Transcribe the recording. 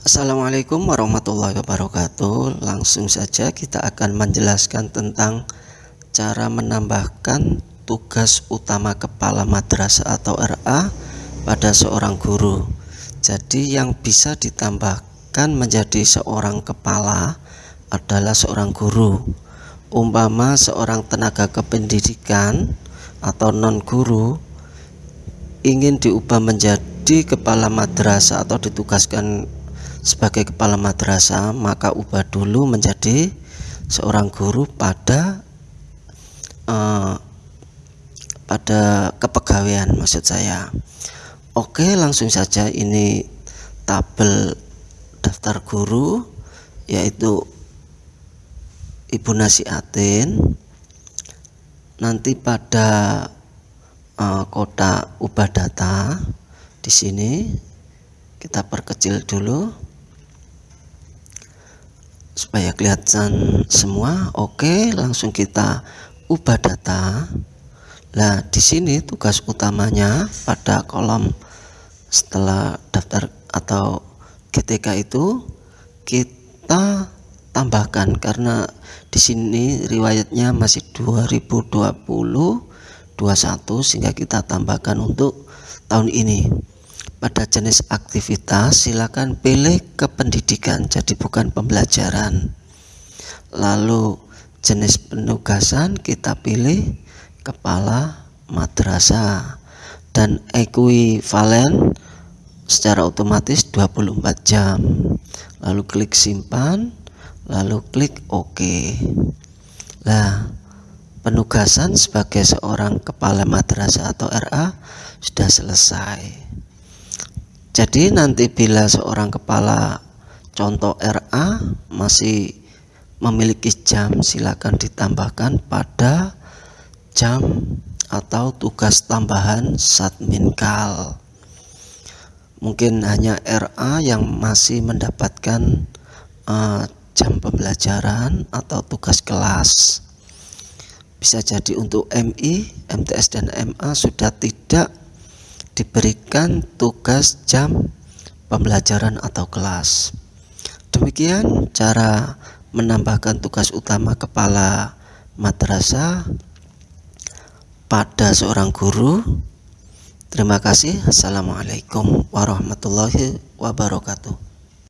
Assalamualaikum warahmatullahi wabarakatuh. Langsung saja kita akan menjelaskan tentang Cara menambahkan tugas utama kepala madrasah atau RA pada seorang guru. Jadi yang bisa ditambahkan menjadi seorang kepala adalah seorang guru. Umpama seorang tenaga kependidikan atau non guru ingin diubah menjadi kepala madrasah atau ditugaskan sebagai kepala madrasah maka ubah dulu menjadi seorang guru pada uh, pada kepegawaian maksud saya. Oke langsung saja ini tabel daftar guru yaitu Ibu Nasiatin nanti pada uh, kotak ubah data di sini kita perkecil dulu supaya kelihatan semua. Oke langsung kita ubah data nah di sini tugas utamanya pada kolom setelah daftar atau GTK itu kita tambahkan karena di sini riwayatnya masih 2020 21 sehingga kita tambahkan untuk tahun ini. Pada jenis aktivitas silakan pilih kependidikan jadi bukan pembelajaran. Lalu jenis penugasan kita pilih kepala madrasah. Dan ekuivalen secara otomatis 24 jam. Lalu klik simpan lalu klik OK. Nah penugasan sebagai seorang kepala madrasah atau RA sudah selesai. Jadi nanti bila seorang kepala contoh RA masih memiliki jam silakan ditambahkan pada jam atau tugas tambahan satminkal mungkin hanya RA yang masih mendapatkan uh, jam pembelajaran atau tugas kelas bisa jadi untuk MI, MTS dan MA sudah tidak diberikan tugas jam pembelajaran atau kelas. Demikian cara menambahkan tugas utama kepala madrasah pada seorang guru. Terima kasih. Assalamualaikum warahmatullahi wabarakatuh.